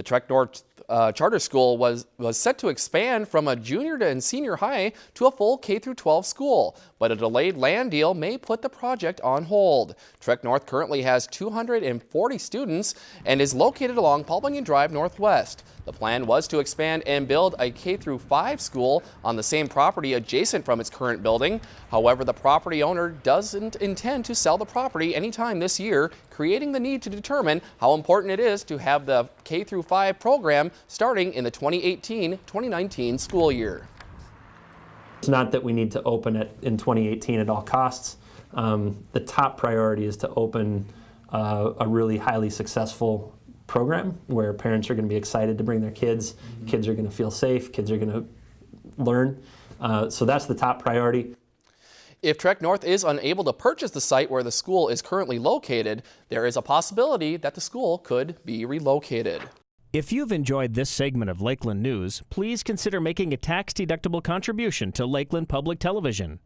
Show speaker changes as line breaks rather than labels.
The Trek North uh, Charter School was, was set to expand from a junior to and senior high to a full K-12 school, but a delayed land deal may put the project on hold. Trek North currently has 240 students and is located along Paul Bunyan Drive Northwest. The plan was to expand and build a K-5 school on the same property adjacent from its current building. However, the property owner doesn't intend to sell the property anytime this year, creating the need to determine how important it is to have the K-5 program starting in the 2018-2019 school year.
It's not that we need to open it in 2018 at all costs. Um, the top priority is to open uh, a really highly successful program where parents are going to be excited to bring their kids, kids are going to feel safe, kids are going to learn. Uh, so that's the top priority.
If Trek North is unable to purchase the site where the school is currently located, there is a possibility that the school could be relocated.
If you've enjoyed this segment of Lakeland News, please consider making a tax-deductible contribution to Lakeland Public Television.